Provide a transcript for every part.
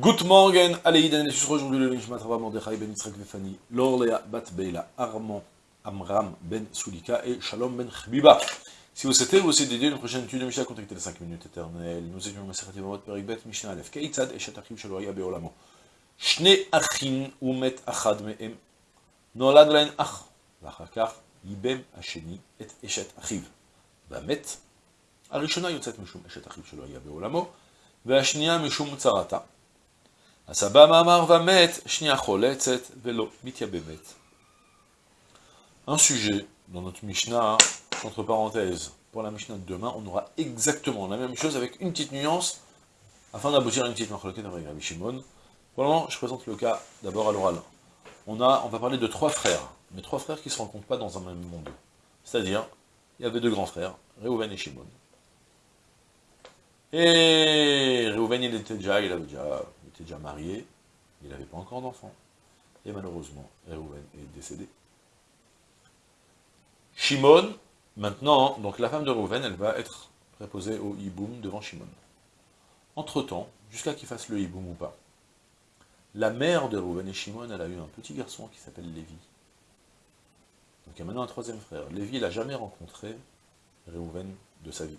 Good morning, Aleïden, et je aujourd'hui le Nishmat Rabba Mordechai ben Yitzhak Vefani, Lorlea bat Beila, Armand Amram ben Sulika et Shalom ben Chbiba. Si vous souhaitez vous aussi dédier une prochaine étude de Mishnah, contactez les 5 minutes éternelles. Nous étions dans Maseret Yevamot Perik Bet Mishnah Aleph. Keitzad Eshet Achim Shelo Haya Beolamo. Shne Achin Umet Achad Me'em. נולד להן אח, ואחר כך ייבם השני את אשת אחיו. והמת, הראשונה יוצאת משום אשת אחיו שלא היה בעולמו, והשנייה משום צרתה. הסבא מאמר והמת, שנייה חולצת ולא מתייבמת. Un sujet dans notre Mishnah, entre parenthèses, pour la Mishnah de demain, on aura exactement la même chose avec une petite nuance, afin d'aboutir à une petite marloquette avec Rabbi Shimon. Pour le moment, je présente le cas d'abord à l'oral. On, a, on va parler de trois frères, mais trois frères qui ne se rencontrent pas dans un même monde. C'est-à-dire, il y avait deux grands frères, Reuven et Shimon. Et Reuven, il était déjà, il avait déjà, il était déjà marié, il n'avait pas encore d'enfant. Et malheureusement, Reuven est décédé. Shimon, maintenant, donc la femme de Reuven, elle va être préposée au hiboum devant Shimon. Entre-temps, jusqu'à qu'il fasse le hiboum ou pas, la mère de Reuven et Shimon, elle a eu un petit garçon qui s'appelle Lévi. Donc il y a maintenant un troisième frère. Lévi, il n'a jamais rencontré Reuven de sa vie.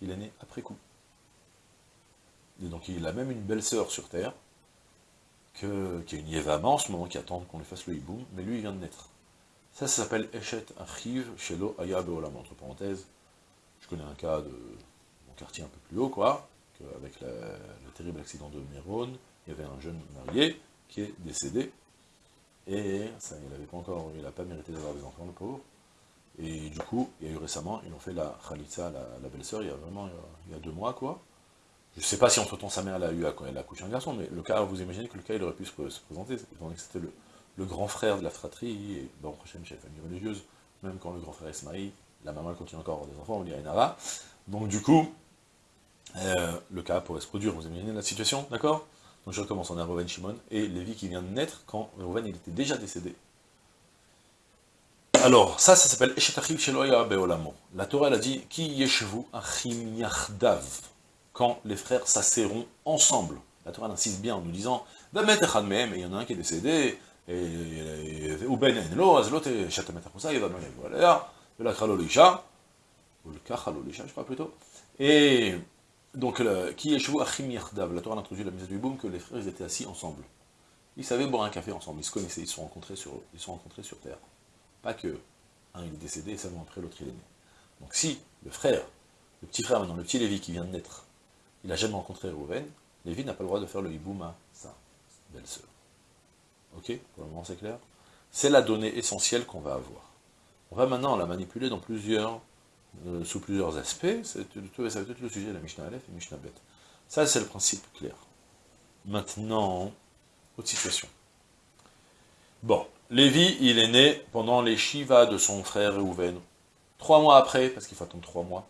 Il est né après coup. Et donc il a même une belle sœur sur terre, qui est une Yévama en ce moment, qui attend qu'on lui fasse le hiboum, mais lui il vient de naître. Ça, s'appelle Eshet Achiv Shelo Aya Beolam, entre parenthèses. Je connais un cas de mon quartier un peu plus haut, quoi, avec le terrible accident de Méron, il y avait un jeune marié qui est décédé, et ça, il n'avait pas encore, il n'a pas mérité d'avoir des enfants, le pauvre. Et du coup, il y a eu récemment, ils ont fait la Khalitsa, la, la belle-sœur, il y a vraiment, il y a deux mois, quoi. Je ne sais pas si entre-temps sa mère l'a eu, elle a accouché un garçon, mais le cas, vous imaginez que le cas, il aurait pu se, présenter, étant donné que c'était le, grand frère de la fratrie, et bon, prochaine chef famille religieuse, même quand le grand frère se marie, la maman continue encore à avoir des enfants, on dit à Inara. Donc du coup, euh, le cas pourrait se produire, vous imaginez la situation, d'accord? Donc je recommence, on a Reuven Shimon, et Lévi qui vient de naître quand Reuven il était déjà décédé. Alors, ça, ça s'appelle Eshetachiv Sheloya Beolamo. La Torah, elle a dit, Ki yeshevu achim yachdav, quand les frères s'asserront ensemble. La Torah insiste bien en nous disant, et il y en a un qui est décédé, et kachalo lisha, je crois plutôt, et donc, qui est Achim Yachdav, la Torah introduit la mise du boom que les frères étaient assis ensemble. Ils savaient boire un café ensemble, ils se connaissaient, ils se sont rencontrés sur, ils sont rencontrés sur Terre. Pas que un il est décédé et seulement après l'autre il est né. Donc si le frère, le petit frère maintenant, le petit Lévi qui vient de naître, il n'a jamais rencontré Reuven, Lévi n'a pas le droit de faire le hiboum à sa belle-sœur. Ok Pour le moment c'est clair C'est la donnée essentielle qu'on va avoir. On va maintenant la manipuler euh, sous plusieurs aspects, ça va être le sujet de la Mishnah Aleph et Mishnah Bet. Ça, c'est le principe clair. Maintenant, autre situation. Bon, Lévi, il est né pendant les Shiva de son frère Reuven. Trois mois après, parce qu'il faut attendre trois mois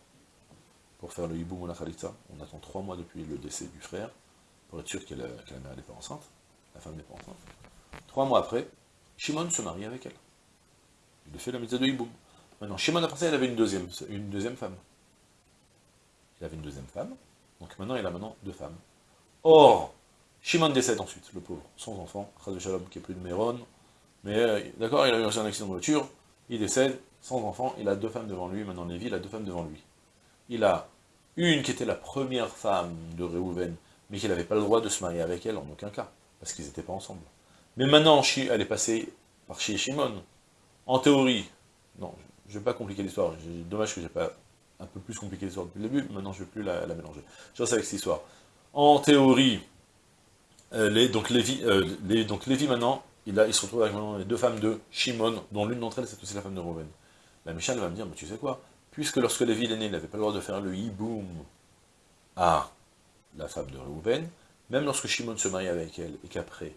pour faire le Hiboum ou la Khalitza, on attend trois mois depuis le décès du frère, pour être sûr que la, mère n'est pas enceinte, la femme n'est pas enceinte. Trois mois après, Shimon se marie avec elle. Il fait la mitzvah de Hiboum. Maintenant, Shimon après ça, il avait une deuxième, une deuxième femme. Il avait une deuxième femme, donc maintenant il a maintenant deux femmes. Or, Shimon décède ensuite, le pauvre, sans enfant, de Shalom qui est plus de Méron, mais euh, d'accord, il a eu un accident de voiture, il décède, sans enfant, il a deux femmes devant lui, maintenant Lévi, il a deux femmes devant lui. Il a une qui était la première femme de Réhouven, mais qu'il n'avait pas le droit de se marier avec elle en aucun cas, parce qu'ils n'étaient pas ensemble. Mais maintenant, elle est passée par chez Shimon. En théorie, non, je ne vais pas compliquer l'histoire, dommage que j'ai pas un peu plus compliqué l'histoire depuis le début, maintenant je ne vais plus la, mélanger. Je reste avec cette histoire. En théorie, euh, les, euh, Lévi maintenant, il, se retrouve avec les deux femmes de Shimon, dont l'une d'entre elles c'est aussi la femme de Reuven. La Michel va me dire, mais tu sais quoi, puisque lorsque Lévi est né, il n'avait pas le droit de faire le hiboum à la femme de Reuven, même lorsque Shimon se marie avec elle, et qu'après,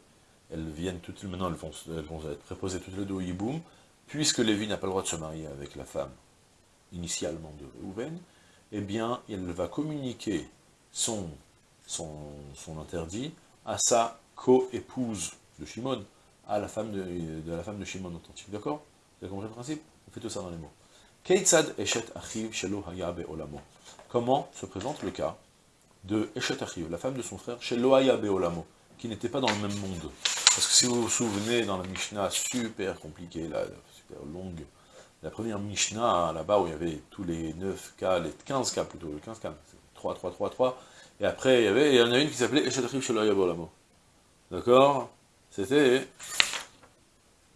elles viennent toutes, maintenant elles vont, elles vont être préposées toutes les deux au hiboum, puisque Lévi n'a pas le droit de se marier avec la femme initialement de Reuven, eh bien, il va communiquer son, son, son interdit à sa co-épouse de Shimon, à la femme de, de, la femme de Shimon authentique. D'accord? Vous avez compris le principe? On fait tout ça dans les mots. Keitzad Eshet Achiv Shelo Hayabe Olamo. Comment se présente le cas de Eshet Achiv, la femme de son frère, Shelo Hayabe Olamo, qui n'étaient pas dans le même monde? Parce que si vous vous souvenez, dans la Mishnah super compliquée, là, super longue, la première Mishnah, là-bas, où il y avait tous les 9 cas, les 15 cas plutôt, les 15 cas, 3, 3, 3, 3, et après, il y, avait, il y en a une qui s'appelait Eshatrif Shelo D'accord? C'était...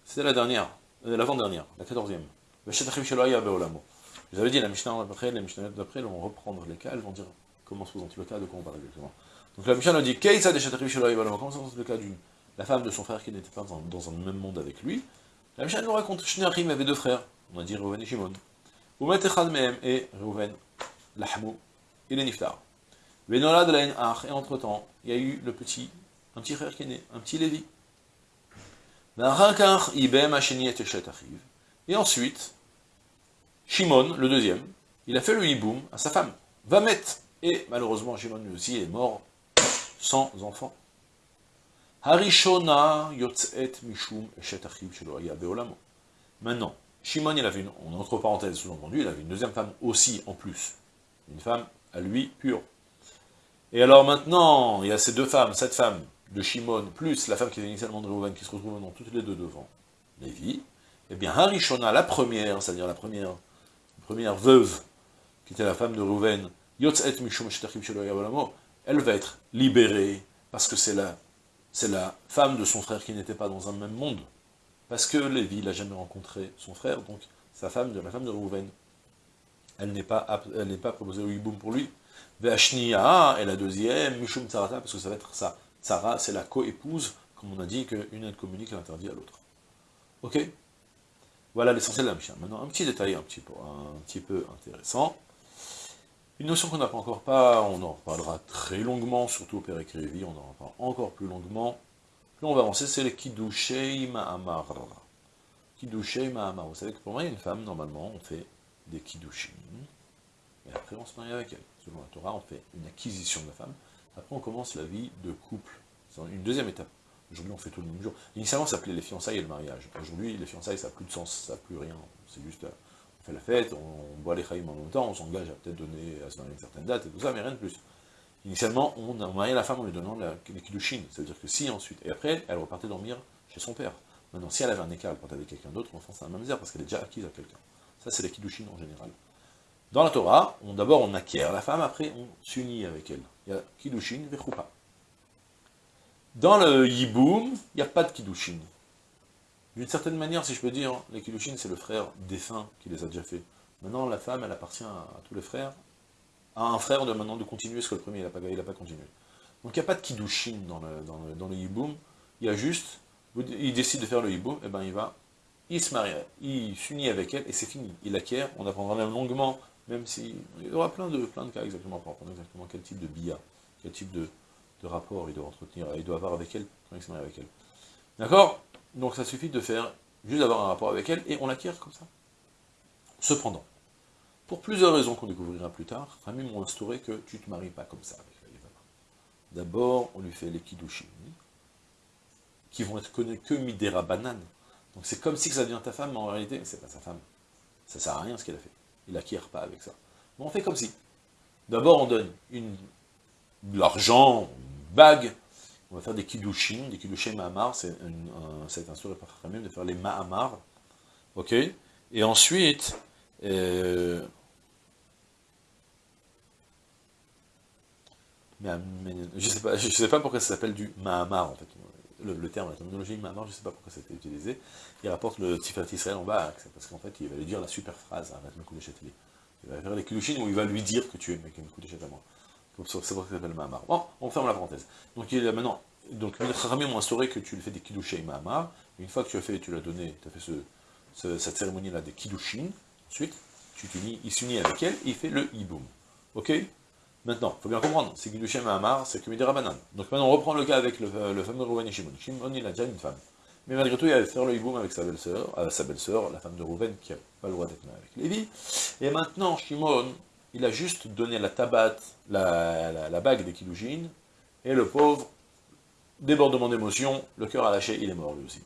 C'était la dernière, euh, l'avant-dernière, la quatorzième. Beolamo. Vous avez dit, la Mishnah d'après, les Mishnah d'après vont reprendre les cas, elles vont dire comment se présente le cas, de quoi on parle exactement. Donc la Mishnah nous dit, Keïsa comment se présente le cas d'une la femme de son frère qui n'était pas dans, dans, un même monde avec lui? La Mishnah nous raconte, Shneachim avait deux frères, on a dit Reuven et Shimon. Umet Echad Mehem et Reuven, Lahmou, il est Niftar. Venolad la et entre-temps, il y a eu le petit, un petit frère qui est né, un petit Lévi. Et ensuite, Shimon, le deuxième, il a fait le hiboum à sa femme, va mettre. Et malheureusement, Shimon lui aussi est mort sans enfant. Harishona yotzet mishum beolamo. Maintenant, Shimon, il avait une, entre parenthèses sous-entendu, il avait une deuxième femme aussi en plus. Une femme à lui pure. Et alors maintenant, il y a ces deux femmes, cette femme de Shimon, plus la femme qui était initialement de Reuven, qui se retrouve maintenant toutes les deux devant Lévi. Eh bien, Harishona, la première, c'est-à-dire la première, veuve, qui était la femme de Mishum elle va être libérée, parce que c'est la, femme de son frère qui n'était pas dans un même monde. Parce que Lévi n'a jamais rencontré son frère, donc sa femme, la femme de Rouven, elle n'est pas, proposée au hiboum pour lui. Ve'ashniya, et la deuxième, Mishum Tsarata, parce que ça va être ça. Tsara, c'est la co-épouse, comme on a dit qu'une aide communique l'interdit à l'autre. Ok? Voilà l'essentiel de la Mishnah. Maintenant, un petit détail un petit peu, intéressant. Une notion qu'on n'a pas encore pas, on en reparlera très longuement, surtout au Père Révi, on en reparlera encore plus longuement. Là, on va avancer, c'est le Kiddushei Ma'amar. Kiddushei Ma'amar. Vous savez que pour moi, une femme, normalement, on fait des Kiddushin, et après on se marie avec elle. Selon la Torah, on fait une acquisition de la femme, après on commence la vie de couple. C'est une deuxième étape. Aujourd'hui, on fait tout le même jour. Initialement, ça s'appelait les fiançailles et le mariage. Aujourd'hui, les fiançailles, ça n'a plus de sens, ça n'a plus rien. C'est juste, on fait la fête, on, boit les chaïms en même temps, on s'engage à peut-être donner, à se donner une certaine date et tout ça, mais rien de plus. Initialement, on a marié la femme en lui donnant la, les kiddushin, c'est-à-dire que si ensuite, et après, elle repartait dormir chez son père. Maintenant, si elle avait un écart, elle partait avec quelqu'un d'autre, l'enfant c'est même misère, parce qu'elle est déjà acquise à quelqu'un. Ça, c'est les kiddushin en général. Dans la Torah, d'abord on acquiert la femme, après on s'unit avec elle. Il y a kiddushin, vechoupa. Dans le yiboum, il n'y a pas de kiddushin. D'une certaine manière, si je peux dire, les kiddushin, c'est le frère défunt qui les a déjà fait. Maintenant, la femme, elle appartient à tous les frères, à un frère de maintenant de continuer ce que le premier, il n'a pas, pas continué. Donc il n'y a pas de kiddushin dans le, dans le, dans le hiboum, il y a juste, il décide de faire le hiboum, et eh ben il va, il se marie, il s'unit avec elle, et c'est fini. Il acquiert, on apprendra même longuement, même si, il y aura plein de, plein de cas exactement pour apprendre exactement quel type de bia, quel type de, de rapport il doit entretenir, il doit avoir avec elle quand il se marie avec elle. D'accord? Donc ça suffit de faire, juste d'avoir un rapport avec elle, et on l'acquiert comme ça. Cependant, pour plusieurs raisons qu'on découvrira plus tard, Rami m'ont instauré que tu ne te maries pas comme ça avec la D'abord, on lui fait les kiddushin, qui vont être connus que midera banane. Donc c'est comme si ça devient ta femme, mais en réalité, c'est pas sa femme. Ça sert à rien ce qu'elle a fait. Il n'acquiert pas avec ça. Mais on fait comme si. D'abord, on donne une, l'argent, bague, on va faire des kiddushin, des kiddushin ma'amar, c'est un, instauré par de faire les ma'amar, ok Et ensuite, euh, je sais sais pas pourquoi ça s'appelle du Mahamar, en fait. Le, terme, la terminologie Mahamar, je sais pas pourquoi c'était utilisé. Il rapporte le Tifat Israël en bas, parce qu'en fait, il va lui dire la super phrase à Châtelier. Il va faire les Kiddushin où il va lui dire que tu es mec à moi. C'est pour ça s'appelle Mahamar. Bon, on ferme la parenthèse. Donc il a maintenant, donc Rami m'a instauré que tu lui fais des Kiddushin Mahamar. Une fois que tu as fait, tu l'as donné, tu as fait ce, cette cérémonie-là des Kiddushin, ensuite, tu t'unis, il s'unit avec elle, et il fait le Iboum. Ok? Maintenant, il faut bien comprendre, c'est Guidushem Amar, c'est que. Donc maintenant, on reprend le cas avec le, le fameux Rouven et Shimon. Shimon, il a déjà une femme. Mais malgré tout, il allait faire le hiboum avec sa belle-sœur, euh, sa belle-sœur, la femme de Rouven, qui n'a pas le droit d'être avec Lévi. Et maintenant, Shimon, il a juste donné la tabat, la, bague des Kiddushin, et le pauvre, débordement d'émotion, le cœur a lâché, il est mort lui aussi.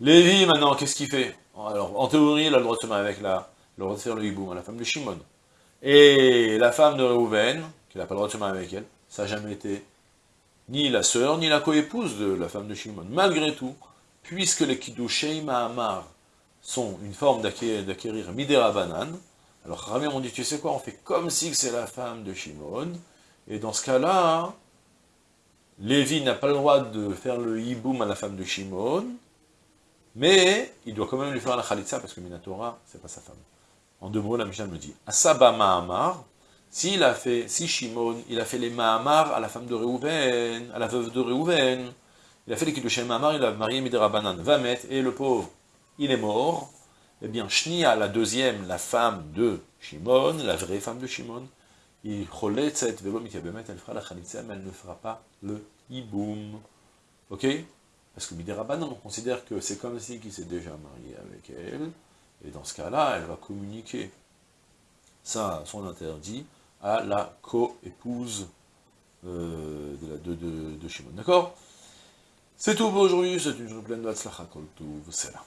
Lévi, maintenant, qu'est-ce qu'il fait? Alors, en théorie, il a le droit de se marier avec la, le droit de faire le hiboum à la femme de Shimon. Et la femme de Reuven, qui n'a pas le droit de se marier avec elle, ça n'a jamais été ni la sœur, ni la coépouse de la femme de Shimon. Malgré tout, puisque les Kiddushei Mahamar sont une forme d'acquérir Midera Banan, alors Ramé on dit, tu sais quoi, on fait comme si c'est la femme de Shimon, et dans ce cas-là, Lévi n'a pas le droit de faire le hiboum à la femme de Shimon, mais il doit quand même lui faire la khalitsa, parce que Minatora, c'est pas sa femme. En deux mots, la Mishnah me dit, Asaba Mahamar, s'il a fait, si Shimon, il a fait les Mahamar à la femme de Réhouven, à la veuve de Réhouven, il a fait les Kiddushin Mahamar, il a marié Midera Banan, va mettre, et le pauvre, il est mort, eh bien, Shnia, la deuxième, la femme de Shimon, la vraie femme de Shimon, il elle fera la mais elle ne fera pas le hiboum. Ok? Parce que Midera Banan, on considère que c'est comme si il s'est déjà marié avec elle, et dans ce cas-là, elle va communiquer ça, son interdit, à la co-épouse euh, de, Shimon. D'accord? C'est tout pour aujourd'hui, c'est une journée pleine de Hatzlacha Kol c'est là.